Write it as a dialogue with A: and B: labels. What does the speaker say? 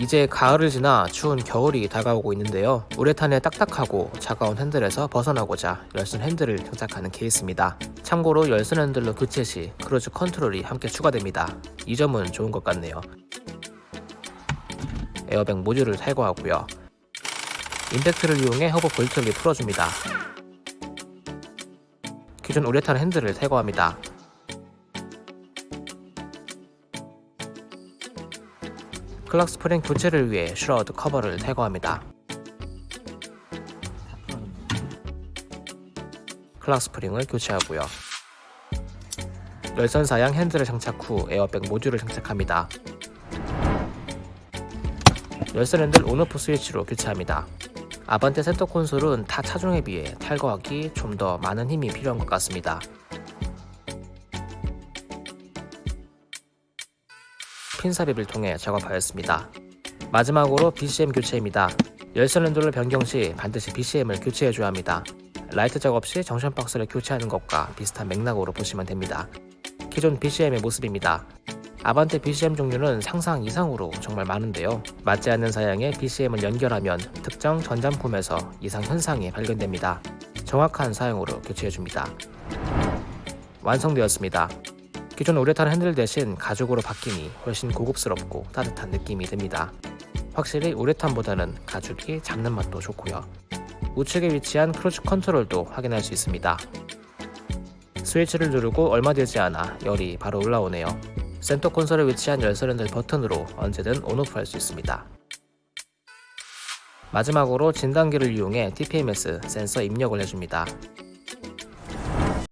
A: 이제 가을을 지나 추운 겨울이 다가오고 있는데요. 우레탄의 딱딱하고 차가운 핸들에서 벗어나고자 열선 핸들을 장착하는 케이스입니다. 참고로 열선 핸들로 교체 시 cruise control이 함께 추가됩니다. 이 점은 좋은 것 같네요. 에어백 모듈을 탈거하고요. 임팩트를 이용해 허브 볼트를 풀어줍니다. 기존 우레탄 핸들을 탈거합니다. clock spring 교체를 위해 shroud 커버를 탈거합니다. clock spring을 교체하고요. 열선 사양 핸들을 장착 후 에어백 모듈을 장착합니다. 열선 핸들 on/off 스위치로 교체합니다. 아반떼 센터 콘솔은 타 차종에 비해 탈거하기 좀 더 많은 힘이 필요한 것 같습니다. 핀 삽입을 통해 작업하였습니다. 마지막으로 BCM 교체입니다. 열선 핸들을 변경 시 반드시 BCM을 교체해줘야 합니다. 라이트 작업 시 junction 박스를 교체하는 것과 비슷한 맥락으로 보시면 됩니다. 기존 BCM의 모습입니다. 아반떼 BCM 종류는 상상 이상으로 정말 많은데요. 맞지 않는 사양에 BCM을 연결하면 특정 전장품에서 이상 현상이 발견됩니다. 정확한 사양으로 교체해줍니다. 완성되었습니다. 기존 우레탄 핸들 대신 가죽으로 바뀌니 훨씬 고급스럽고 따뜻한 느낌이 듭니다. 확실히 우레탄보다는 가죽이 잡는 맛도 좋고요. 우측에 위치한 크루즈 컨트롤도 확인할 수 있습니다. 스위치를 누르고 얼마 되지 않아 열이 바로 올라오네요. 센터 콘솔에 위치한 열선 핸들 버튼으로 언제든 on/off 할 수 있습니다. 마지막으로 진단기를 이용해 TPMS 센서 입력을 해줍니다.